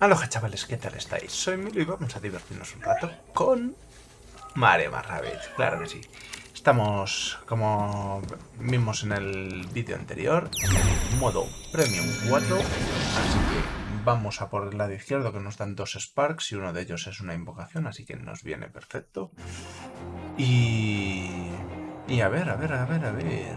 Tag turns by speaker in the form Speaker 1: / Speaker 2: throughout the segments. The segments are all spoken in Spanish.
Speaker 1: Aloha chavales, ¿qué tal estáis? Soy Milo y vamos a divertirnos un rato con Mario Rabbids, claro que sí. Estamos, como vimos en el vídeo anterior, en modo Premium 4, así que vamos a por el lado izquierdo que nos dan dos Sparks y uno de ellos es una invocación, así que nos viene perfecto. Y... Y a ver, a ver, a ver, a ver...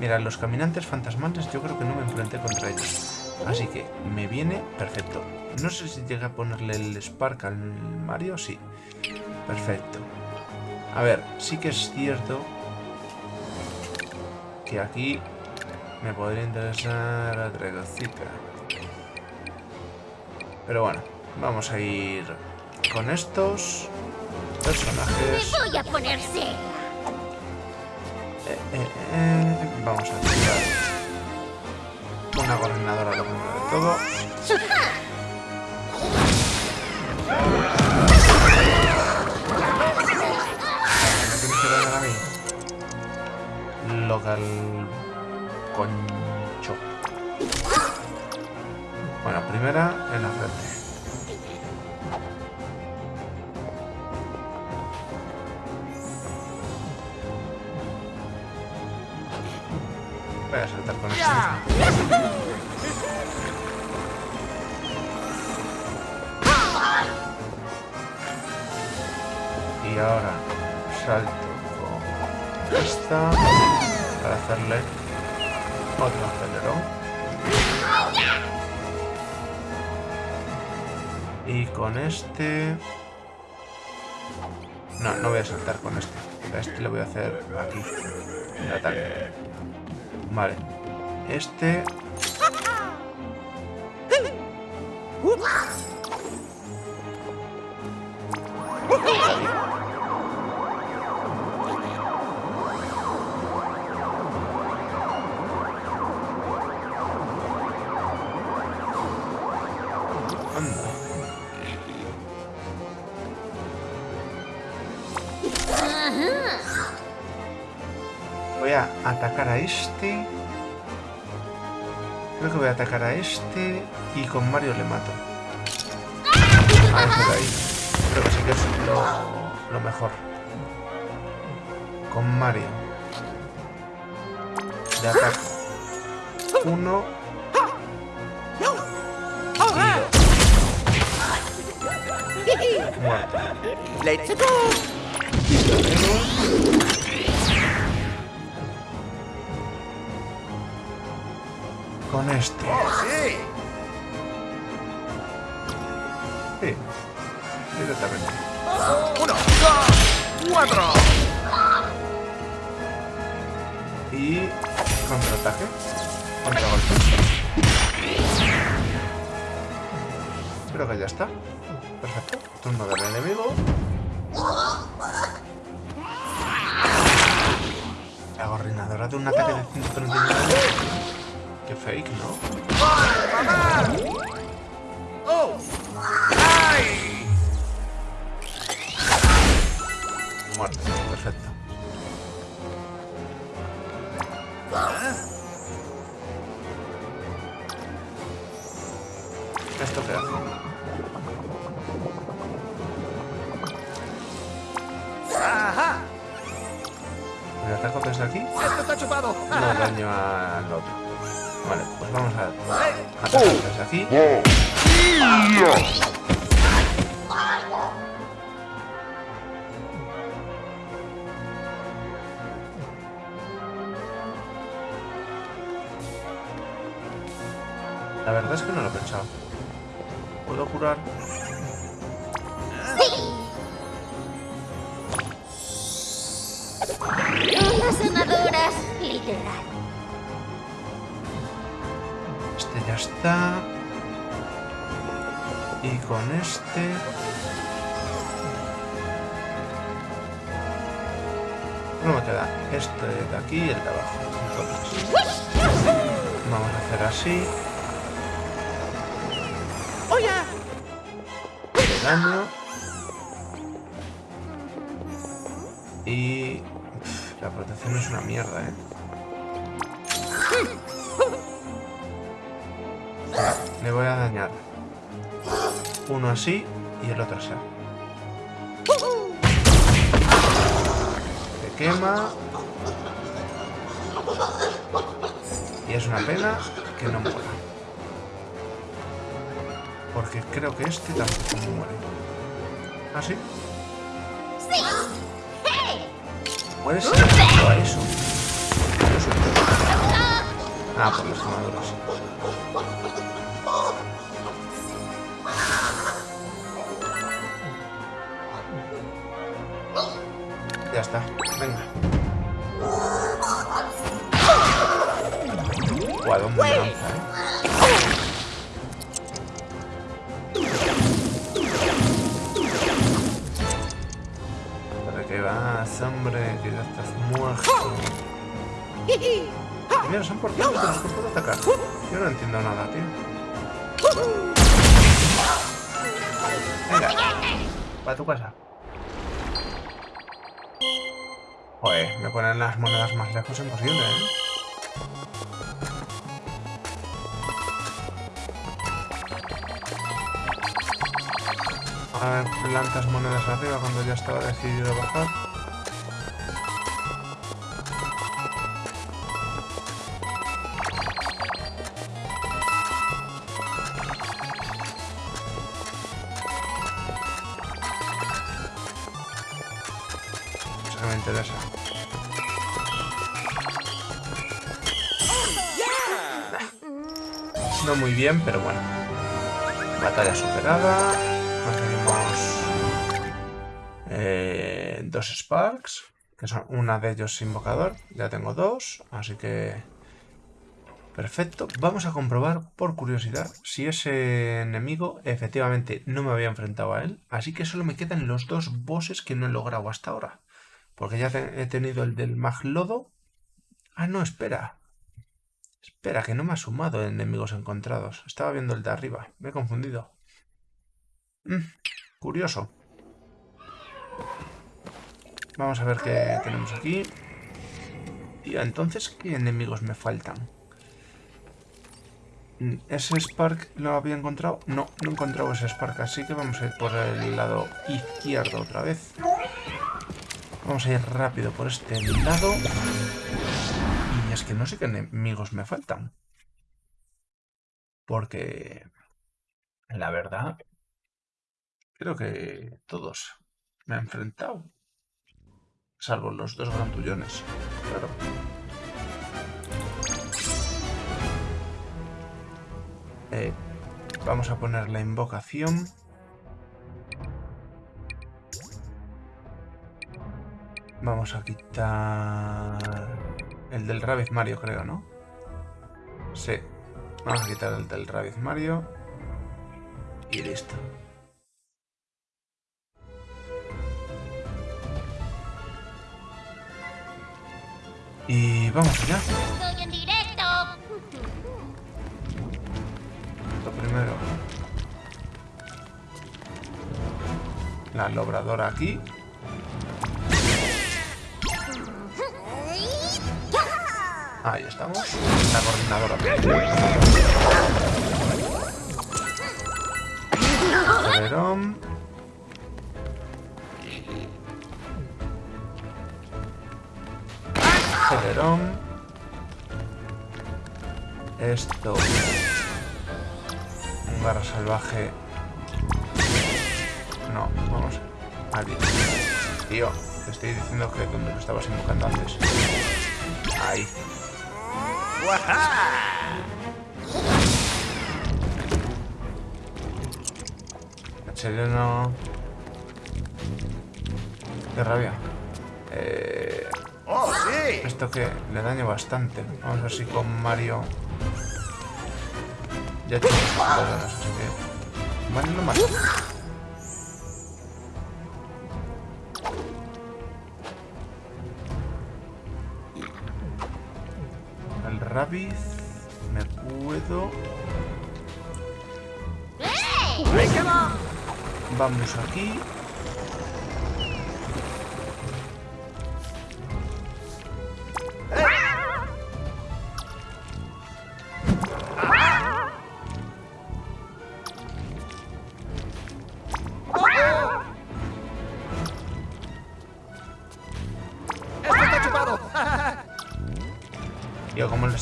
Speaker 1: Mira, los caminantes fantasmales yo creo que no me enfrenté contra ellos. Así que me viene perfecto. No sé si llega a ponerle el Spark al Mario. Sí. Perfecto. A ver, sí que es cierto que aquí me podría interesar a Dragocica. Pero bueno, vamos a ir con estos personajes.
Speaker 2: voy a ponerse!
Speaker 1: Eh, eh, eh, vamos a tirar una coordinadora lo primero de todo. mí? Local... Concho. Bueno, primera en la frente. Voy a saltar con esto. Y ahora salto con esta para hacerle otro acelerón. Y con este... No, no voy a saltar con este. Este le voy a hacer aquí. El ataque. Vale. Este... a atacar a este. Creo que voy a atacar a este y con Mario le mato. A ese de ahí. Creo que sí que es lo, lo mejor. Con Mario. Le ataco. Uno. Y dos. Muerto. Con este.
Speaker 3: ¡Sí!
Speaker 1: Sí. Directamente.
Speaker 3: ¡Uno, dos, cuatro!
Speaker 1: Y contraataque. Contragolpe. Creo que ya está. Perfecto. Turno del enemigo. La gorrinadora de un ataque de 139. Qué fake, ¿no?
Speaker 3: ¡Oh! ¡Ay!
Speaker 1: Muerto. Perfecto. ¿Esto qué hace?
Speaker 3: ¡Ajá!
Speaker 1: ¿Me ataco desde aquí?
Speaker 3: ¡Esto está chupado!
Speaker 1: No daño al otro. Vale, pues vamos a desde aquí. La verdad es que no lo he pensado. ¿Puedo curar?
Speaker 2: Unas sanadoras, literal.
Speaker 1: Está. Y con este... No me queda este de aquí y el de abajo. Entonces, vamos a hacer así. Daño. Y... la protección es una mierda, ¿eh? Le voy a dañar. Uno así y el otro así. Se quema. Y es una pena que no muera. Porque creo que este tampoco muere. ¿Ah, sí? Muere eso. Ah, por las quemaduras. Venga. Guau, dónde me lanza, eh. ¿Para qué vas, hombre? Que ya estás muerto. Mira, son por los que puedo atacar. Yo no entiendo nada, tío. Venga, para tu casa. Joder, me ponen las monedas más lejos imposible, ¿eh? A ver, plantas monedas arriba cuando ya estaba decidido bajar. Muy bien, pero bueno. Batalla superada. Conseguimos eh, dos Sparks. Que son una de ellos invocador. Ya tengo dos. Así que... Perfecto. Vamos a comprobar por curiosidad si ese enemigo efectivamente no me había enfrentado a él. Así que solo me quedan los dos bosses que no he logrado hasta ahora. Porque ya he tenido el del Maglodo. Ah, no, espera. Espera, que no me ha sumado enemigos encontrados. Estaba viendo el de arriba. Me he confundido. Mm, curioso. Vamos a ver qué tenemos aquí. Tío, entonces, ¿qué enemigos me faltan? Mm, ¿Ese Spark lo había encontrado? No, no he encontrado ese Spark, así que vamos a ir por el lado izquierdo otra vez. Vamos a ir rápido por este lado. Es que no sé qué enemigos me faltan. Porque... La verdad... Creo que todos me han enfrentado. Salvo los dos grandullones. Claro. Eh, vamos a poner la invocación. Vamos a quitar el del Rabbit Mario, creo, ¿no? Sí. Vamos a quitar el del Rabbit Mario. Y listo. Y vamos allá.
Speaker 2: Estoy en directo.
Speaker 1: Lo primero. La lobradora aquí. Ahí estamos. La coordinadora. Acelerón. Acelerón. Esto. Un garra salvaje. No, vamos. Aquí. Tío, te estoy diciendo que donde lo estabas invocando antes. Ahí. Cheleno. Qué rabia. Eh,
Speaker 3: ¡Oh, sí!
Speaker 1: esto que le daño bastante. Vamos a ver si con Mario. Ya así que. Bueno, no más. Rabbit. Me puedo.
Speaker 3: ¡Ahí queda!
Speaker 1: Vamos aquí.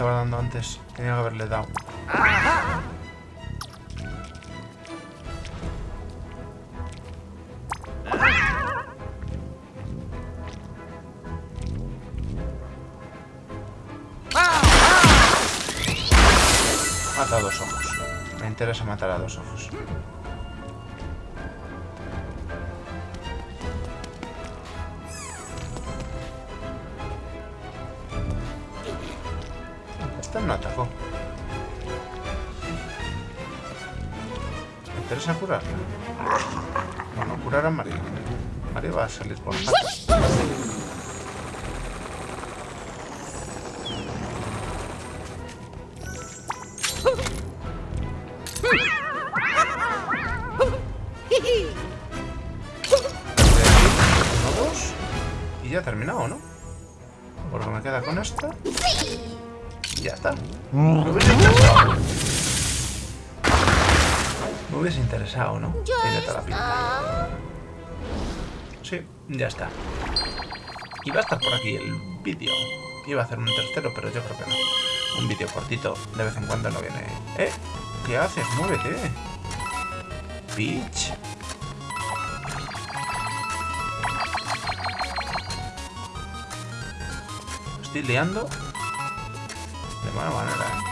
Speaker 1: Estaba dando antes, tenía que haberle dado. Mata a dos ojos. Me interesa matar a dos ojos. No atacó. Me interesa curarla. Bueno, curar a Mario. Mario va a salir por dos. Y ya terminado, ¿no? Porque me queda con esta. Y ya está. Me hubiese interesado. Me hubiese interesado, ¿no?
Speaker 2: Ya
Speaker 1: Tiene toda la pinta. Sí, ya está. Y va a estar por aquí el vídeo. Iba a hacer un tercero, pero yo creo que no. Un vídeo cortito, de vez en cuando no viene. ¿Eh? ¿Qué haces? ¡Muévete! Peach. Estoy liando. De mala manera, ¿eh?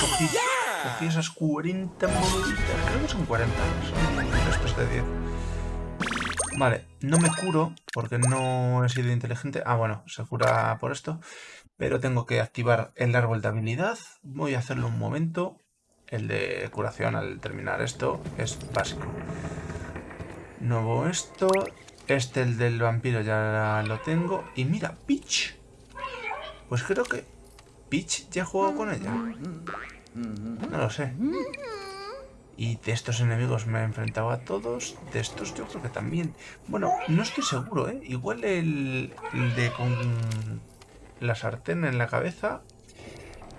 Speaker 1: Cogí, cogí esas 40 moneditas. Creo que son 40. Son restos de 10. Vale, no me curo porque no he sido inteligente. Ah, bueno, se cura por esto. Pero tengo que activar el árbol de habilidad. Voy a hacerlo un momento. El de curación al terminar esto es básico. Nuevo esto. Este, el del vampiro, ya lo tengo. Y mira, Peach. Pues creo que Peach ya he jugado con ella. No lo sé. Y de estos enemigos me he enfrentado a todos. De estos yo creo que también. Bueno, no estoy seguro, ¿eh? Igual el, el de con la sartén en la cabeza.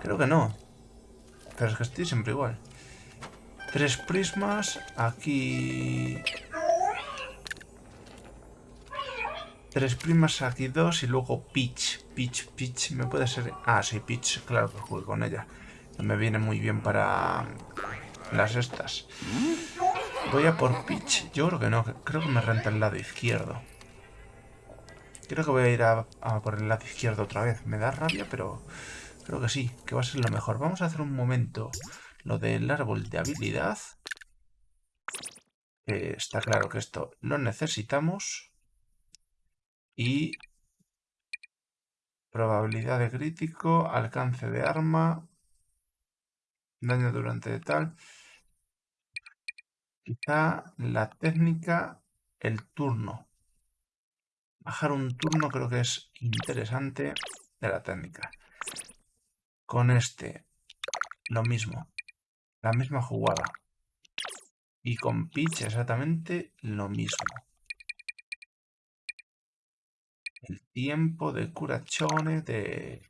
Speaker 1: Creo que no. Pero es que estoy siempre igual. Tres prismas. Aquí... Tres primas, aquí dos y luego Peach. Peach, Peach, me puede ser... Ah, sí, Peach, claro que jugué con ella. Me viene muy bien para las estas. Voy a por Peach. Yo creo que no, creo que me renta el lado izquierdo. Creo que voy a ir a, por el lado izquierdo otra vez. Me da rabia, pero creo que sí, que va a ser lo mejor. Vamos a hacer un momento lo del árbol de habilidad. Eh, está claro que esto lo necesitamos. Y probabilidad de crítico, alcance de arma, daño durante tal. Quizá la técnica, el turno. Bajar un turno creo que es interesante de la técnica. Con este, lo mismo. La misma jugada. Y con Peach exactamente lo mismo. El tiempo de curachone, de,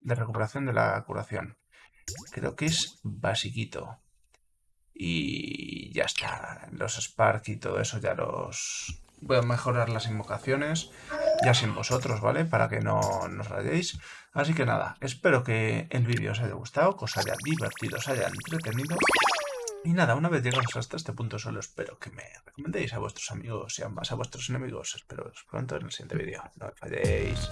Speaker 1: de recuperación de la curación. Creo que es basiquito. Y ya está. Los Spark y todo eso ya los... Voy a mejorar las invocaciones. Ya sin vosotros, ¿vale? Para que no nos rayéis. Así que nada, espero que el vídeo os haya gustado, que os haya divertido, os haya entretenido. Y nada, una vez llegados hasta este punto solo espero que me recomendéis a vuestros amigos y ambas a vuestros enemigos. Espero veros pronto en el siguiente vídeo. No me falléis.